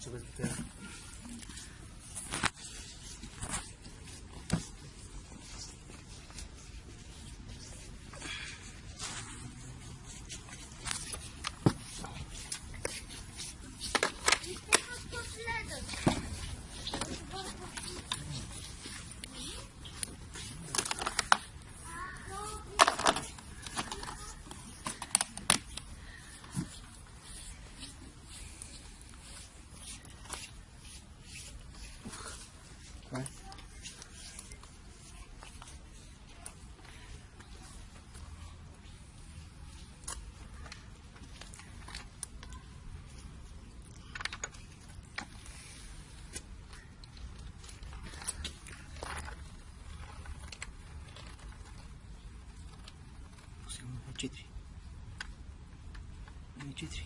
这个是这样。Четыре. Не четыре.